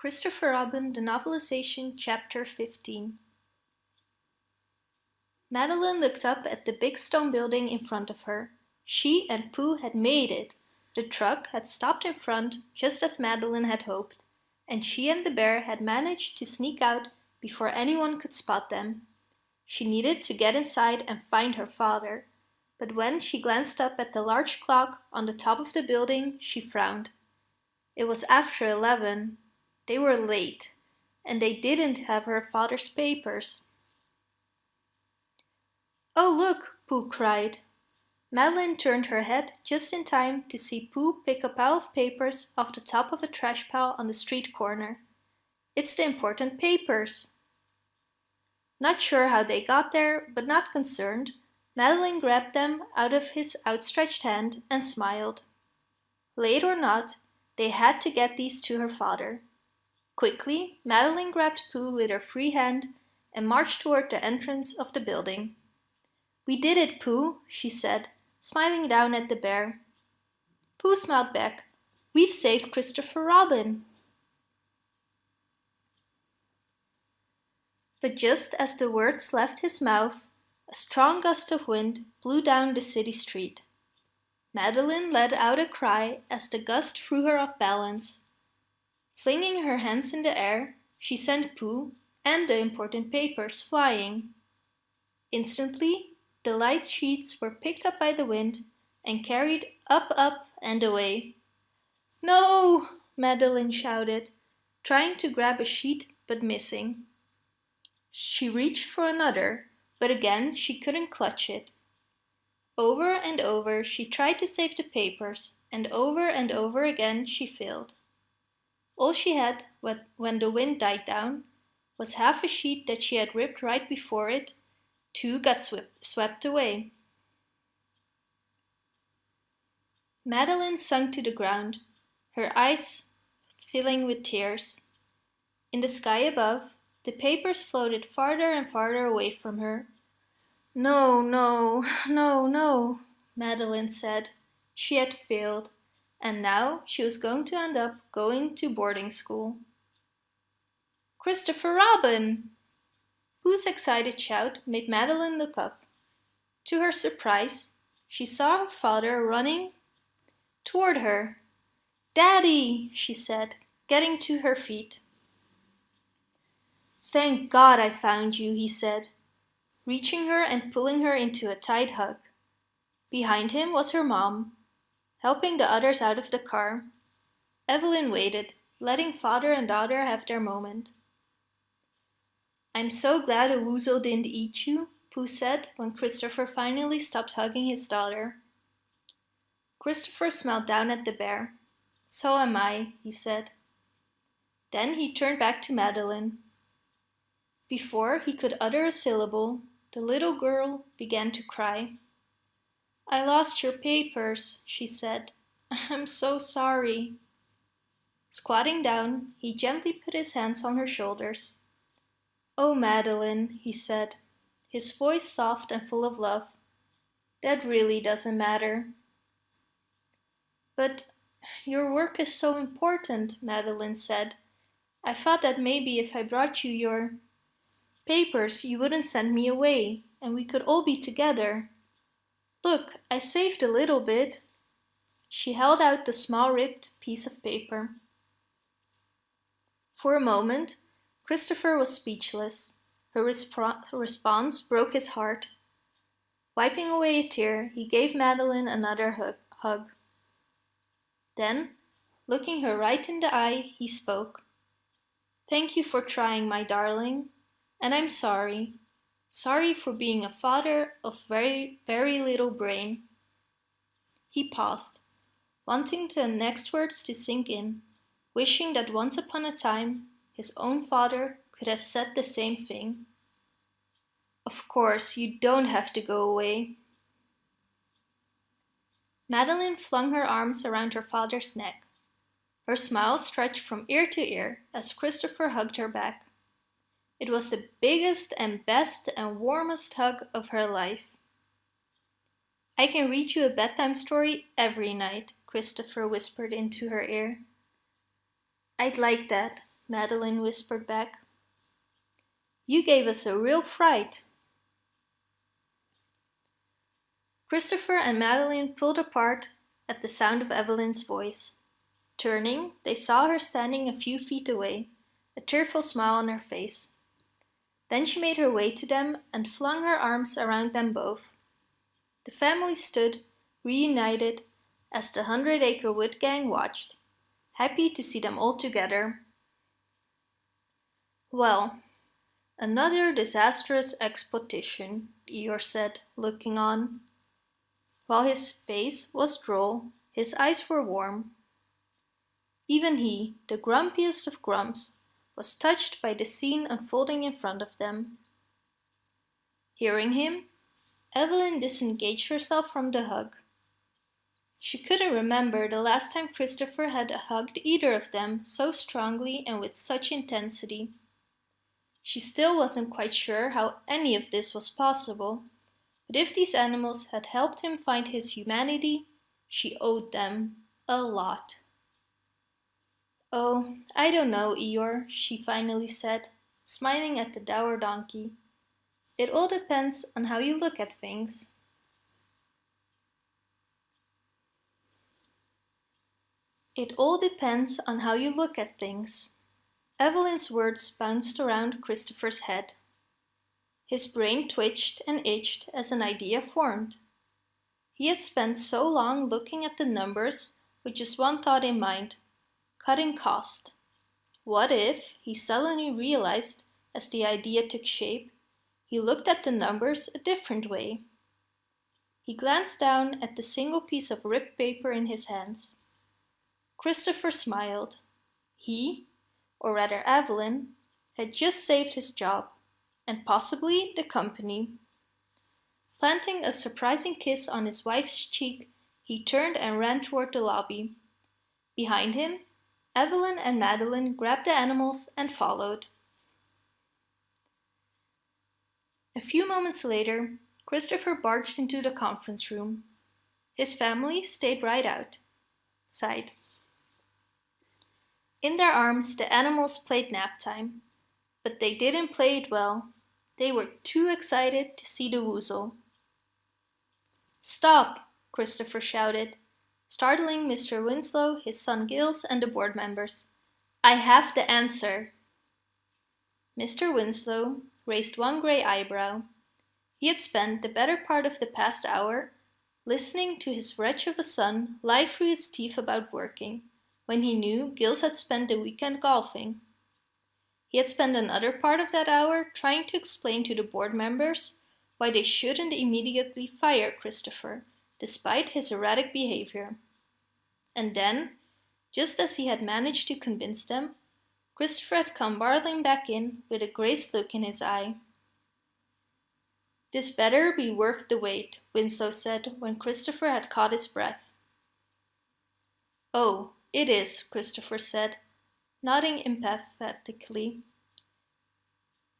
Christopher Robin, the novelization, chapter 15. Madeline looked up at the big stone building in front of her. She and Pooh had made it. The truck had stopped in front, just as Madeline had hoped, and she and the bear had managed to sneak out before anyone could spot them. She needed to get inside and find her father, but when she glanced up at the large clock on the top of the building, she frowned. It was after eleven. They were late, and they didn't have her father's papers. Oh look, Pooh cried. Madeline turned her head just in time to see Pooh pick a pile of papers off the top of a trash pile on the street corner. It's the important papers. Not sure how they got there, but not concerned, Madeline grabbed them out of his outstretched hand and smiled. Late or not, they had to get these to her father. Quickly, Madeline grabbed Pooh with her free hand and marched toward the entrance of the building. We did it, Pooh, she said, smiling down at the bear. Pooh smiled back. We've saved Christopher Robin. But just as the words left his mouth, a strong gust of wind blew down the city street. Madeline let out a cry as the gust threw her off balance. Flinging her hands in the air, she sent Pooh and the important papers flying. Instantly, the light sheets were picked up by the wind and carried up, up and away. No! Madeline shouted, trying to grab a sheet but missing. She reached for another, but again she couldn't clutch it. Over and over she tried to save the papers, and over and over again she failed. All she had, when the wind died down, was half a sheet that she had ripped right before it. Two got swept away. Madeline sunk to the ground, her eyes filling with tears. In the sky above, the papers floated farther and farther away from her. No, no, no, no, Madeline said. She had failed and now she was going to end up going to boarding school. Christopher Robin! Pooh's excited shout made Madeline look up. To her surprise, she saw her father running toward her. Daddy, she said, getting to her feet. Thank God I found you, he said, reaching her and pulling her into a tight hug. Behind him was her mom, helping the others out of the car. Evelyn waited, letting father and daughter have their moment. I'm so glad a woozle didn't eat you, Pooh said when Christopher finally stopped hugging his daughter. Christopher smiled down at the bear. So am I, he said. Then he turned back to Madeline. Before he could utter a syllable, the little girl began to cry. I lost your papers, she said. I'm so sorry. Squatting down, he gently put his hands on her shoulders. Oh, Madeline, he said, his voice soft and full of love. That really doesn't matter. But your work is so important, Madeline said. I thought that maybe if I brought you your papers, you wouldn't send me away, and we could all be together. Look, I saved a little bit. She held out the small ripped piece of paper. For a moment, Christopher was speechless. Her resp response broke his heart. Wiping away a tear, he gave Madeline another hug. hug. Then, looking her right in the eye, he spoke. Thank you for trying, my darling, and I'm sorry. Sorry for being a father of very, very little brain. He paused, wanting the next words to sink in, wishing that once upon a time his own father could have said the same thing. Of course, you don't have to go away. Madeline flung her arms around her father's neck. Her smile stretched from ear to ear as Christopher hugged her back. It was the biggest and best and warmest hug of her life. I can read you a bedtime story every night, Christopher whispered into her ear. I'd like that, Madeline whispered back. You gave us a real fright. Christopher and Madeline pulled apart at the sound of Evelyn's voice. Turning, they saw her standing a few feet away, a tearful smile on her face. Then she made her way to them and flung her arms around them both. The family stood, reunited, as the Hundred Acre Wood Gang watched, happy to see them all together. Well, another disastrous expedition, Eeyore said, looking on. While his face was droll, his eyes were warm. Even he, the grumpiest of grumps, was touched by the scene unfolding in front of them. Hearing him, Evelyn disengaged herself from the hug. She couldn't remember the last time Christopher had hugged either of them so strongly and with such intensity. She still wasn't quite sure how any of this was possible, but if these animals had helped him find his humanity, she owed them a lot. Oh, I don't know, Eeyore, she finally said, smiling at the dour donkey. It all depends on how you look at things. It all depends on how you look at things. Evelyn's words bounced around Christopher's head. His brain twitched and itched as an idea formed. He had spent so long looking at the numbers with just one thought in mind, cutting cost. What if, he suddenly realized as the idea took shape, he looked at the numbers a different way. He glanced down at the single piece of ripped paper in his hands. Christopher smiled. He, or rather Evelyn, had just saved his job and possibly the company. Planting a surprising kiss on his wife's cheek, he turned and ran toward the lobby. Behind him, Evelyn and Madeline grabbed the animals and followed. A few moments later, Christopher barged into the conference room. His family stayed right out. Sighed. In their arms, the animals played nap time, but they didn't play it well. They were too excited to see the woozle. Stop! Christopher shouted, startling Mr. Winslow, his son Giles and the board members. I have the answer. Mr. Winslow raised one grey eyebrow. He had spent the better part of the past hour listening to his wretch of a son lie through his teeth about working, when he knew Giles had spent the weekend golfing. He had spent another part of that hour trying to explain to the board members why they shouldn't immediately fire Christopher, despite his erratic behavior. And then, just as he had managed to convince them, Christopher had come barreling back in with a graced look in his eye. This better be worth the wait, Winslow said when Christopher had caught his breath. Oh, it is, Christopher said, nodding emphatically.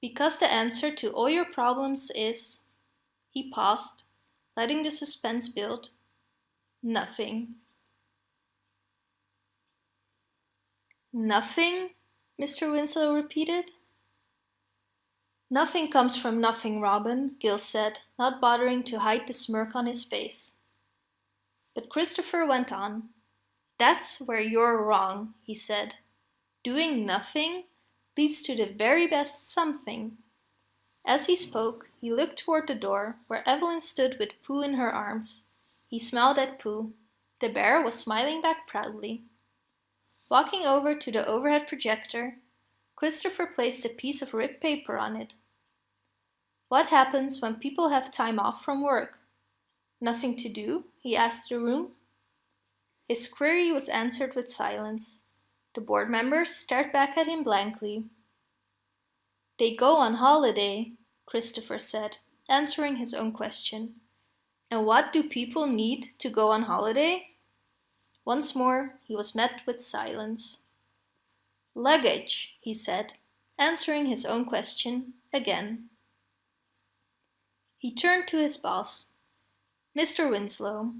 Because the answer to all your problems is... He paused, letting the suspense build. Nothing. Nothing? Mr. Winslow repeated. Nothing comes from nothing, Robin, Gil said, not bothering to hide the smirk on his face. But Christopher went on. That's where you're wrong, he said. Doing nothing leads to the very best something. As he spoke, he looked toward the door, where Evelyn stood with Pooh in her arms. He smiled at Pooh. The bear was smiling back proudly. Walking over to the overhead projector, Christopher placed a piece of ripped paper on it. What happens when people have time off from work? Nothing to do? he asked the room. His query was answered with silence. The board members stared back at him blankly. They go on holiday, Christopher said, answering his own question. And what do people need to go on holiday? Once more he was met with silence. Luggage, he said, answering his own question again. He turned to his boss. Mr. Winslow,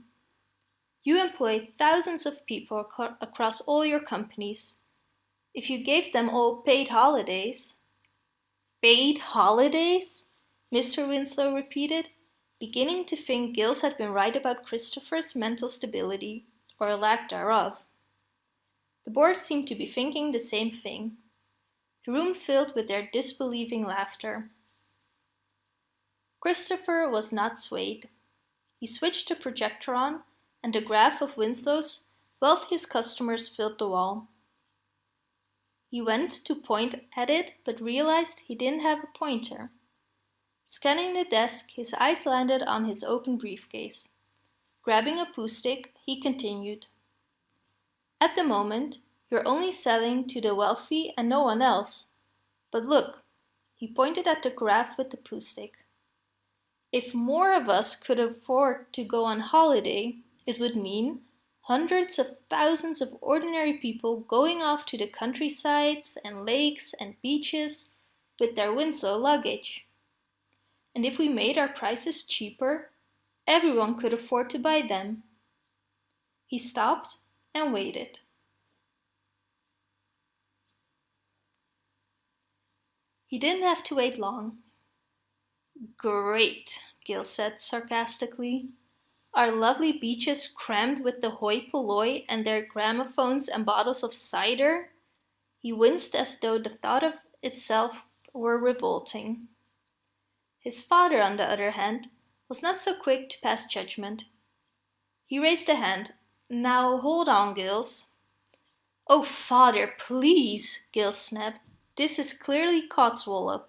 you employ thousands of people across all your companies. If you gave them all paid holidays. Paid holidays? Mr. Winslow repeated, beginning to think Giles had been right about Christopher's mental stability, or lack thereof. The boys seemed to be thinking the same thing. The room filled with their disbelieving laughter. Christopher was not swayed. He switched the projector on, and the graph of Winslow's wealthiest customers filled the wall. He went to point at it but realized he didn't have a pointer. Scanning the desk, his eyes landed on his open briefcase. Grabbing a Pooh stick, he continued. At the moment, you're only selling to the wealthy and no one else. But look, he pointed at the graph with the Pooh stick. If more of us could afford to go on holiday, it would mean hundreds of thousands of ordinary people going off to the countrysides and lakes and beaches with their Winslow luggage. And if we made our prices cheaper, everyone could afford to buy them. He stopped and waited. He didn't have to wait long. Great, Gil said sarcastically. Our lovely beaches crammed with the hoi polloi and their gramophones and bottles of cider? He winced as though the thought of itself were revolting. His father, on the other hand, was not so quick to pass judgment. He raised a hand. Now hold on, Gills. Oh, father, please, Gills snapped. This is clearly Codswallop.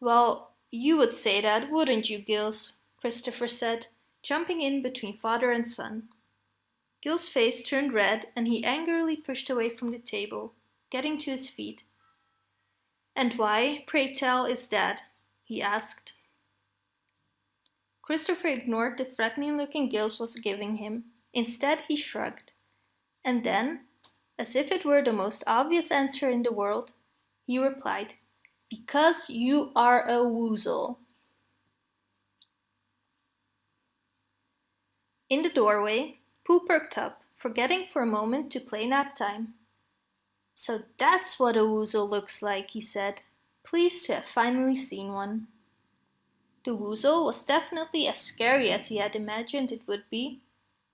Well, you would say that, wouldn't you, Giles? Christopher said, jumping in between father and son. Gil's face turned red and he angrily pushed away from the table, getting to his feet. And why, pray tell, is that? he asked. Christopher ignored the threatening look Giles was giving him. Instead, he shrugged. And then, as if it were the most obvious answer in the world, he replied, Because you are a woozle. In the doorway, Pooh perked up, forgetting for a moment to play nap time. So that's what a woozle looks like, he said, pleased to have finally seen one. The woozle was definitely as scary as he had imagined it would be,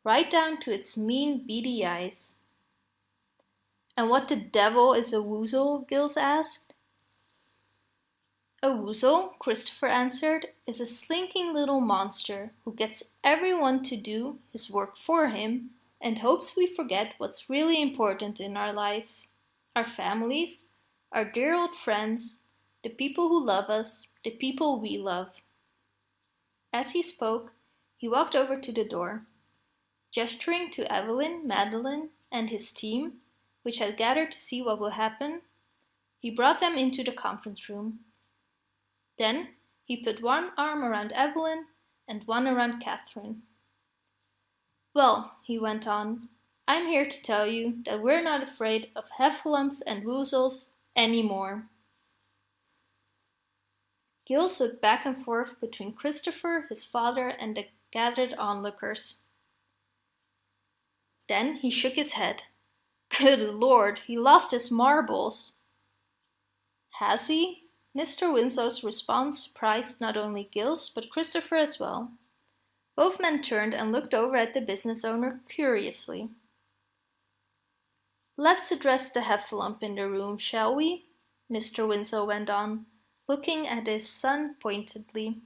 right down to its mean beady eyes. And what the devil is a woozle? Giles asked. A woozle, Christopher answered, is a slinking little monster who gets everyone to do his work for him and hopes we forget what's really important in our lives. Our families, our dear old friends, the people who love us, the people we love. As he spoke, he walked over to the door. Gesturing to Evelyn, Madeline, and his team, which had gathered to see what would happen, he brought them into the conference room. Then he put one arm around Evelyn and one around Catherine. Well, he went on, I'm here to tell you that we're not afraid of heffalumps and woozles anymore. Giles looked back and forth between Christopher, his father, and the gathered onlookers. Then he shook his head. Good lord, he lost his marbles. Has he? Mr. Winslow's response surprised not only Giles but Christopher as well. Both men turned and looked over at the business owner curiously. Let's address the heffalump in the room, shall we? Mr. Winslow went on, looking at his son pointedly.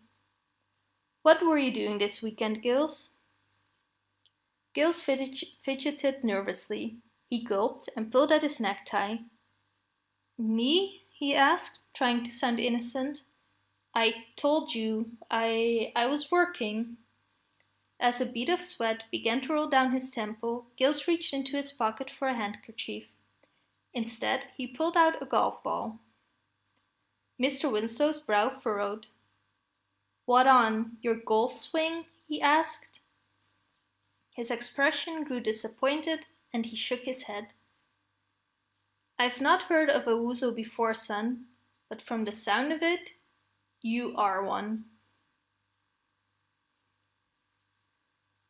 What were you doing this weekend, Giles? Giles fidgeted nervously. He gulped and pulled at his necktie. Me? He asked, trying to sound innocent. I told you, I, I was working. As a bead of sweat began to roll down his temple, Giles reached into his pocket for a handkerchief. Instead, he pulled out a golf ball. Mr. Winslow's brow furrowed. What on, your golf swing? he asked. His expression grew disappointed and he shook his head. I've not heard of a woozle before, son, but from the sound of it, you are one.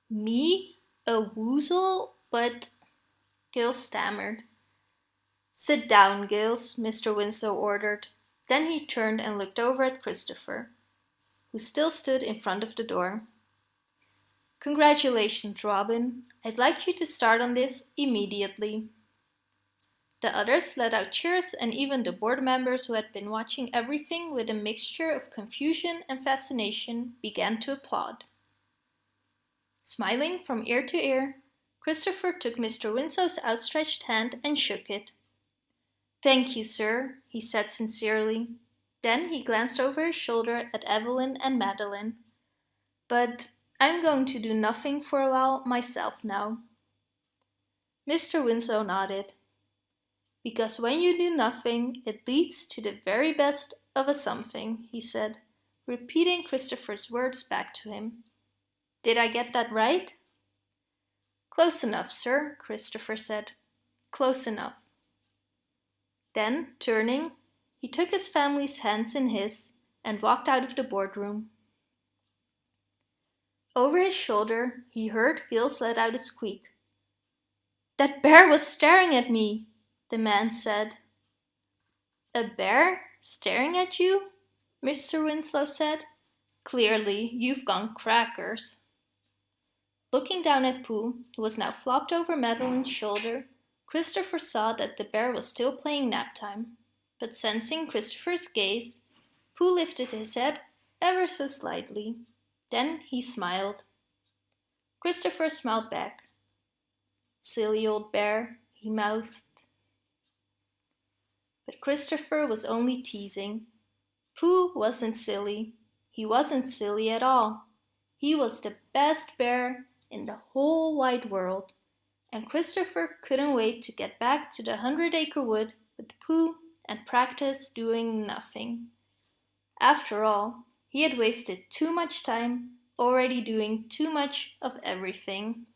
Me? A woozle? But... Gil stammered. Sit down, Giles, Mr. Winslow ordered. Then he turned and looked over at Christopher, who still stood in front of the door. Congratulations, Robin. I'd like you to start on this immediately. The others let out cheers and even the board members who had been watching everything with a mixture of confusion and fascination began to applaud. Smiling from ear to ear, Christopher took Mr. Winslow's outstretched hand and shook it. Thank you, sir, he said sincerely. Then he glanced over his shoulder at Evelyn and Madeline. But I'm going to do nothing for a while myself now. Mr. Winslow nodded. Because when you do nothing, it leads to the very best of a something, he said, repeating Christopher's words back to him. Did I get that right? Close enough, sir, Christopher said. Close enough. Then, turning, he took his family's hands in his and walked out of the boardroom. Over his shoulder, he heard Giles let out a squeak. That bear was staring at me, the man said. A bear staring at you? Mr. Winslow said. Clearly, you've gone crackers. Looking down at Pooh, who was now flopped over Madeline's shoulder, Christopher saw that the bear was still playing nap time, but sensing Christopher's gaze, Pooh lifted his head ever so slightly. Then he smiled. Christopher smiled back. Silly old bear, he mouthed. But Christopher was only teasing. Pooh wasn't silly. He wasn't silly at all. He was the best bear in the whole wide world and Christopher couldn't wait to get back to the Hundred Acre Wood with Pooh and practice doing nothing. After all, he had wasted too much time already doing too much of everything.